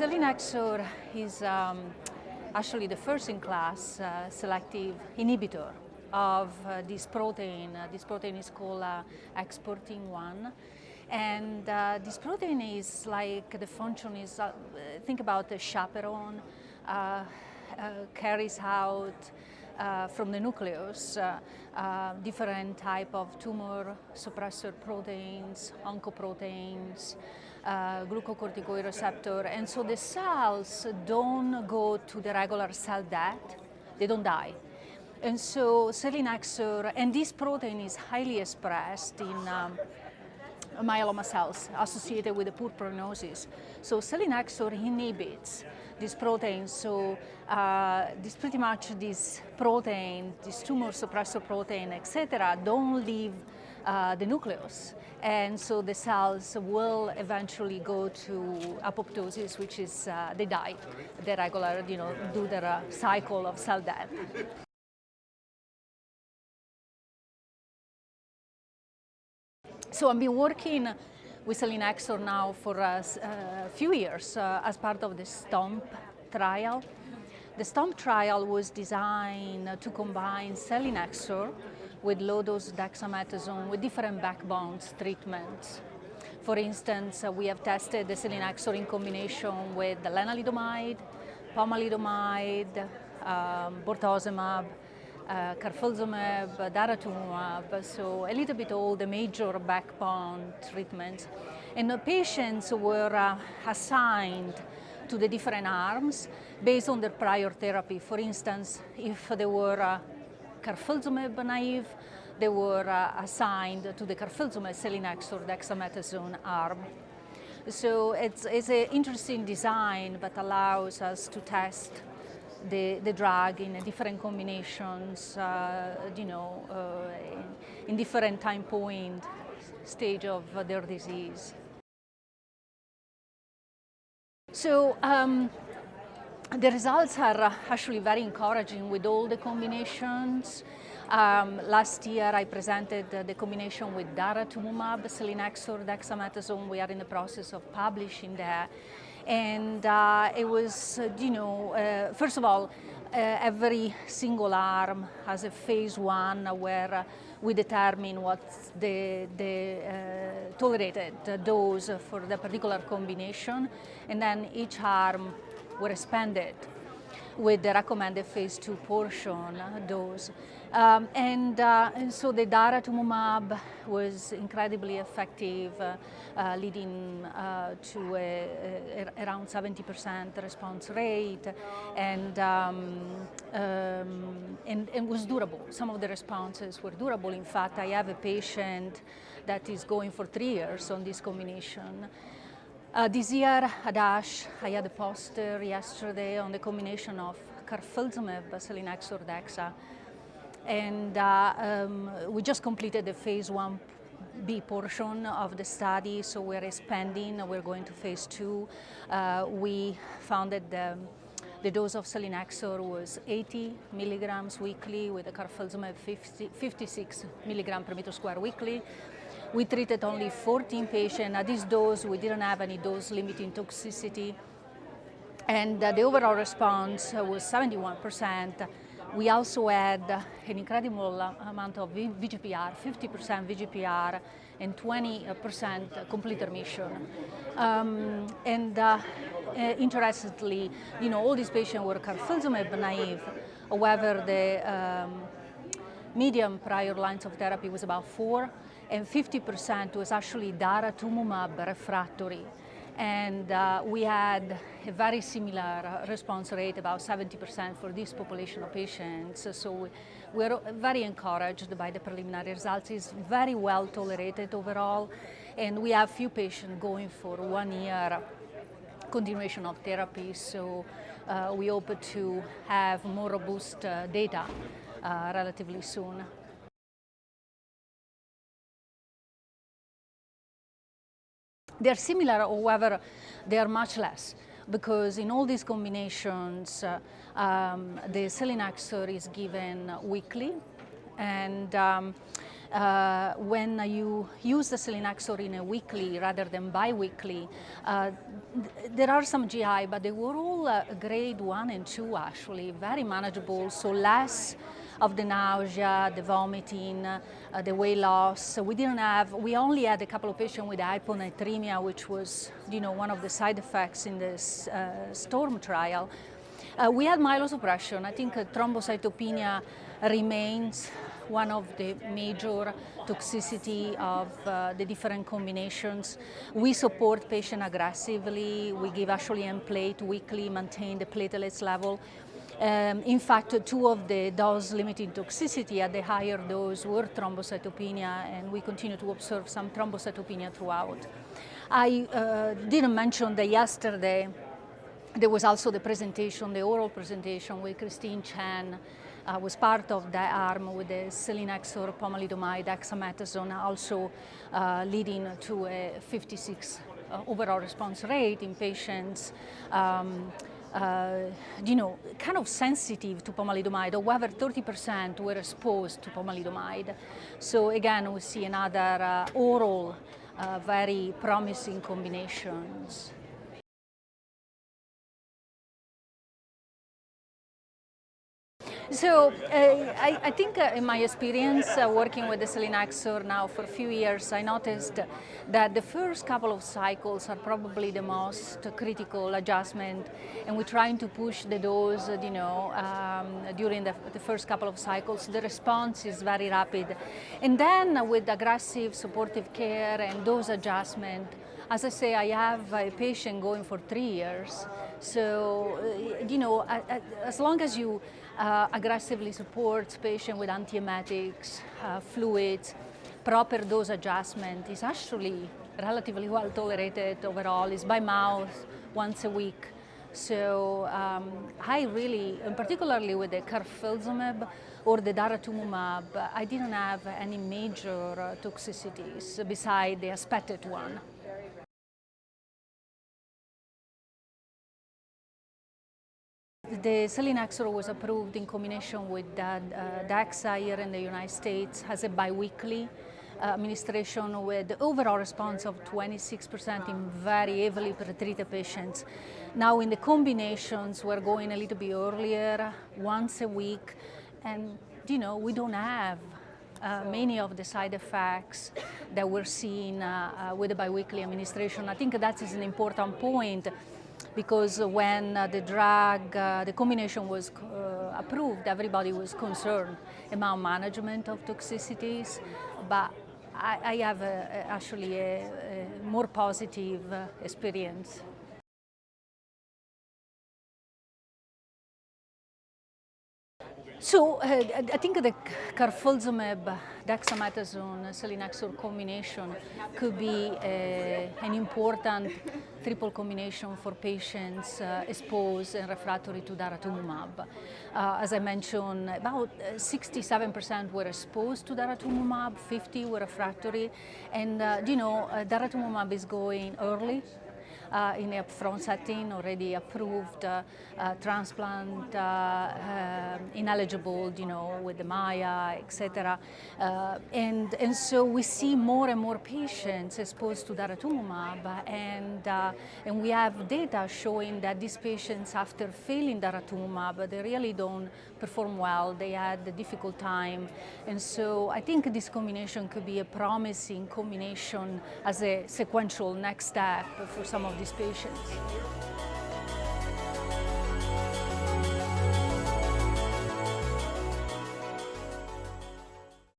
selinexor is um, actually the first-in-class uh, selective inhibitor of uh, this protein. Uh, this protein is called uh, exportin-1. And uh, this protein is like the function is, uh, think about the chaperone, carries out from the nucleus, different type of tumor suppressor proteins, oncoproteins, uh, glucocorticoid receptor. And so the cells don't go to the regular cell death, they don't die. And so selinexor, and this protein is highly expressed in um, myeloma cells associated with a poor prognosis. So selinexor inhibits this protein. So uh, this pretty much this protein, this tumor suppressor protein, etc., don't leave uh, the nucleus. And so the cells will eventually go to apoptosis, which is uh, they die, the regular, you know, do their uh, cycle of cell death. So I've been working with selinexor now for a, a few years uh, as part of the STOMP trial. The STOMP trial was designed to combine selinexor with low-dose dexamethasone with different backbones treatments. For instance, uh, we have tested the selinexor in combination with lenalidomide, pomalidomide, um, bortezomib, uh, carfilzomib, daratumumab, so a little bit all the major backbone treatments. And the patients were uh, assigned to the different arms based on their prior therapy. For instance, if they were uh, carfilzomib naive, they were uh, assigned to the carfilzomib selinexor dexamethasone arm. So it's, it's an interesting design that allows us to test the, the drug in different combinations, uh, you know, uh, in, in, different time point stage of their disease. So um, the results are actually very encouraging with all the combinations. Um, last year I presented uh, the combination with daratumumab, selinexor, dexamethasone. We are in the process of publishing that. And uh, it was, uh, you know, uh, first of all, uh, every single arm has a phase one where we determine what's the, the uh, tolerated dose for the particular combination, and then each arm were expanded with the recommended phase two portion dose. Um, and, uh, and, so the daratumumab was incredibly effective, uh, uh, leading uh, to a, a, around 70% response rate, and, um, um, and, and was durable. Some of the responses were durable. In fact, I have a patient that is going for three years on this combination. Uh, this year at ASH, I had a poster yesterday on the combination of carfilzomib, selinexor, dexa, and uh, um, we just completed the phase one B portion of the study, so we're expanding, we're going to phase two. Uh, we found that the, the, dose of selinexor was 80 milligrams weekly with the carfilzomib 50, 56 milligram per meter square weekly. We treated only 14 patients. At this dose, we didn't have any dose limiting toxicity. And uh, the overall response was 71 percent we also had an incredible amount of VGPR, 50% VGPR and 20% complete remission. Um, and uh, uh, interestingly, you know, all these patients were carfilzomib naive. However, the um, median prior lines of therapy was about four, and 50% was actually daratumumab refractory and uh, we had a very similar response rate, about 70% for this population of patients. So we, are very encouraged by the preliminary results. It's very well tolerated overall, and we have few patients going for one year continuation of therapy. So uh, we hope to have more robust uh, data uh, relatively soon. They're similar, however, they are much less. Because in all these combinations, uh, um, the selinexor is given weekly. And um, uh, when you use the selinexor in a weekly rather than bi-weekly, uh, th there are some GI, but they were all uh, grade one and two actually, very manageable, so less of the nausea, the vomiting, uh, the weight loss. So we didn't have, we only had a couple of patients with hyponatremia, which was, you know, one of the side effects in this uh, STORM trial. Uh, we had myelosuppression. I think uh, thrombocytopenia remains one of the major toxicity of uh, the different combinations. We support patient aggressively. We give actually Nplate weekly, maintain the platelets level. Um, in fact, two of the dose-limiting toxicity at the higher dose were thrombocytopenia, and we continue to observe some thrombocytopenia throughout. I uh, didn't mention that yesterday there was also the presentation, the oral presentation with Christine Chen, uh, was part of that arm with the selinexor, pomalidomide, dexamethasone, also uh, leading to a 56 uh, overall response rate in patients um, uh, you know, kind of sensitive to pomalidomide, however 30% were exposed to pomalidomide. So again, we see another uh, oral, uh, very promising combinations. So uh, I, I, think uh, in my experience uh, working with the selinexor now for a few years, I noticed that the first couple of cycles are probably the most critical adjustment and we're trying to push the dose, you know, um, during the, the, first couple of cycles. The response is very rapid. And then with aggressive supportive care and dose adjustment, as I say, I have a patient going for three years. So, uh, you know, as long as you uh, aggressively support patient with antiemetics, uh, fluids, proper dose adjustment is actually relatively well tolerated overall. It's by mouth once a week. So um, I really, and particularly with the carfilzomib or the daratumumab, I didn't have any major uh, toxicities beside the expected one. The selinexor was approved in combination with uh, DEXA here in the United States as a biweekly uh, administration with the overall response of 26% in very heavily pretreated patients. Now in the combinations, we're going a little bit earlier, once a week, and you know, we don't have uh, many of the side effects that we're seeing uh, uh, with the biweekly administration. I think that is an important point because when uh, the drug, uh, the combination was uh, approved, everybody was concerned about management of toxicities, but I, I have a, actually a, a, more positive experience. So uh, I think the carfilzomib, dexamethasone, selinexor combination could be uh, an important triple combination for patients uh, exposed and refractory to daratumumab. Uh, as I mentioned, about 67% were exposed to daratumumab, 50 were refractory, and uh, you know, uh, daratumumab is going early uh, in a already approved uh, uh, transplant ineligible, you know, with the MAIA, etc. and, and so we see more and more patients exposed to daratumumab and, and we have data showing that these patients after failing daratumumab, they really don't perform well, they had a difficult time. And so I think this combination could be a promising combination as a sequential next step for some of these patients.